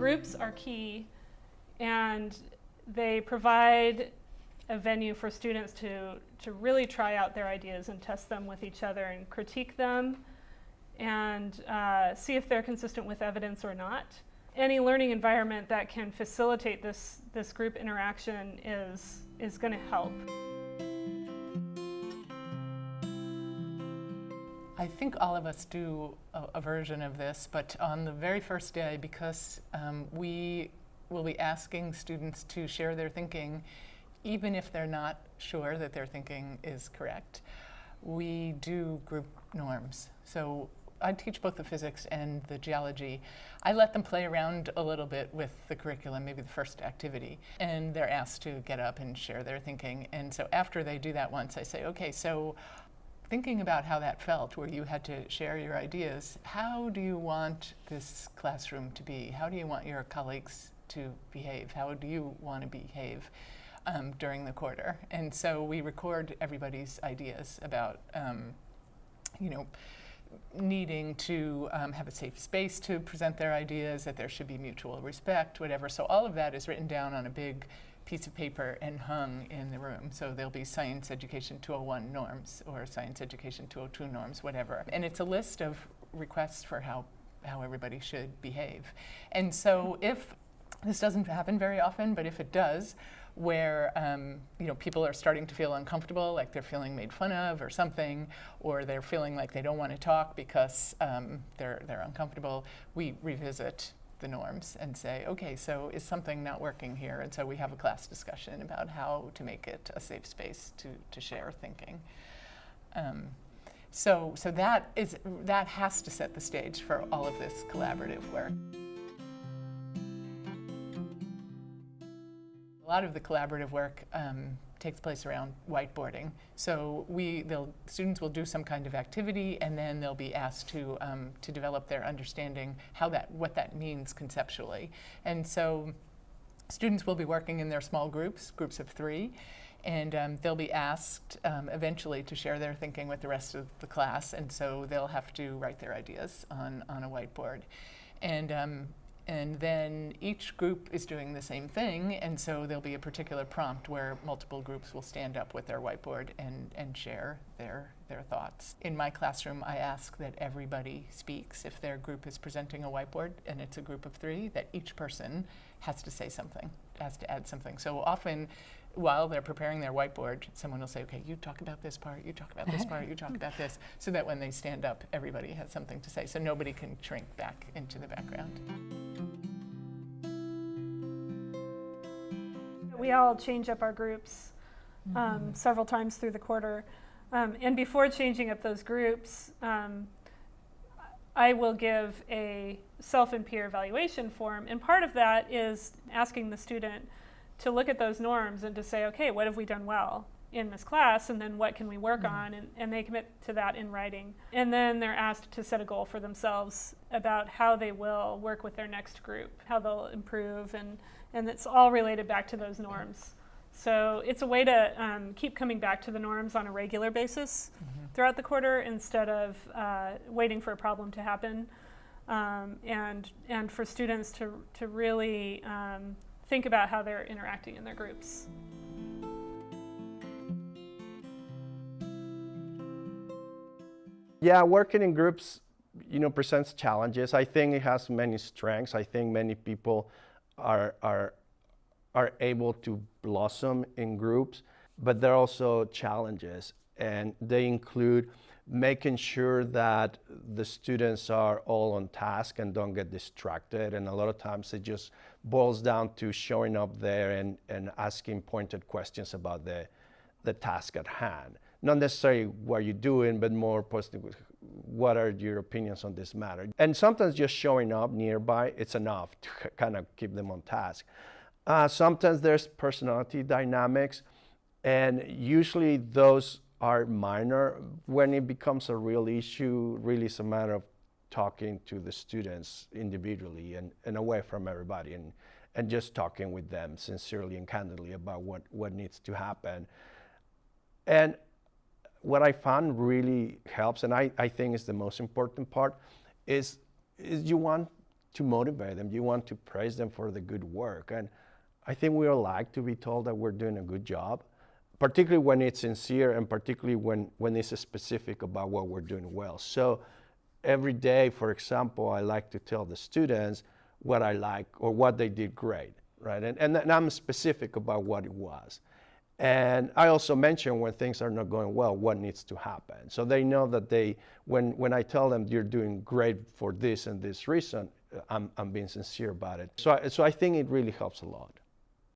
groups are key and they provide a venue for students to, to really try out their ideas and test them with each other and critique them and uh, see if they're consistent with evidence or not. Any learning environment that can facilitate this, this group interaction is, is going to help. I think all of us do a, a, version of this, but on the very first day, because um, we will be asking students to share their thinking, even if they're not sure that their thinking is correct, we do group norms. So I teach both the physics and the geology. I let them play around a little bit with the curriculum, maybe the first activity, and they're asked to get up and share their thinking. And so after they do that once, I say, okay, so thinking about how that felt, where you had to share your ideas, how do you want this classroom to be? How do you want your colleagues to behave? How do you want to behave um, during the quarter? And so we record everybody's ideas about, um, you know, needing to um, have a safe space to present their ideas, that there should be mutual respect, whatever. So all of that is written down on a big piece of paper and hung in the room. So there'll be Science Education 201 norms or Science Education 202 norms, whatever. And it's a list of requests for how, how everybody should behave. And so if, this doesn't happen very often, but if it does, where um, you know people are starting to feel uncomfortable, like they're feeling made fun of or something, or they're feeling like they don't want to talk because um, they're they're uncomfortable. We revisit the norms and say, okay, so is something not working here? And so we have a class discussion about how to make it a safe space to, to share thinking. Um, so, so that, is, that has to set the stage for all of this collaborative work. A lot of the collaborative work um, takes place around whiteboarding. So we, students will do some kind of activity and then they'll be asked to, um, to develop their understanding how that, what that means conceptually. And so students will be working in their small groups, groups of three, and um, they'll be asked um, eventually to share their thinking with the rest of the class, and so they'll have to write their ideas on, on a whiteboard. And um, and then each group is doing the same thing, and so there'll be a particular prompt where multiple groups will stand up with their whiteboard and, and share their, their thoughts. In my classroom, I ask that everybody speaks. If their group is presenting a whiteboard and it's a group of three, that each person has to say something, has to add something. So often, while they're preparing their whiteboard, someone will say, okay, you talk about this part, you talk about this part, you talk about this, so that when they stand up, everybody has something to say, so nobody can shrink back into the background. We all change up our groups um, mm -hmm. several times through the quarter. Um, and before changing up those groups, um, I will give a self and peer evaluation form. And part of that is asking the student, to look at those norms and to say, okay, what have we done well in this class and then what can we work mm -hmm. on and, and they commit to that in writing. And then they're asked to set a goal for themselves about how they will work with their next group, how they'll improve and, and it's all related back to those norms. So it's a way to um, keep coming back to the norms on a regular basis mm -hmm. throughout the quarter instead of uh, waiting for a problem to happen. Um, and, and for students to, to really um, think about how they're interacting in their groups. Yeah, working in groups, you know, presents challenges. I think it has many strengths. I think many people are, are, are able to blossom in groups, but there are also challenges, and they include making sure that the students are all on task and don't get distracted. And a lot of times it just boils down to showing up there and, and asking pointed questions about the, the task at hand. Not necessarily what you're doing, but more positive, what are your opinions on this matter? And sometimes just showing up nearby, it's enough to kind of keep them on task. Uh, sometimes there's personality dynamics, and usually those are minor. When it becomes a real issue, really it's a matter of talking to the students individually and, and away from everybody and, and just talking with them sincerely and candidly about what, what needs to happen. And what I found really helps, and I, I think is the most important part, is, is you want to motivate them. You want to praise them for the good work. And I think we all like to be told that we're doing a good job, particularly when it's sincere and particularly when, when it's specific about what we're doing well. So every day, for example, I like to tell the students what I like or what they did great, right? And, and, and I'm specific about what it was. And I also mention when things are not going well, what needs to happen. So they know that they, when, when I tell them you're doing great for this and this reason, I'm, I'm being sincere about it. So I, so I think it really helps a lot.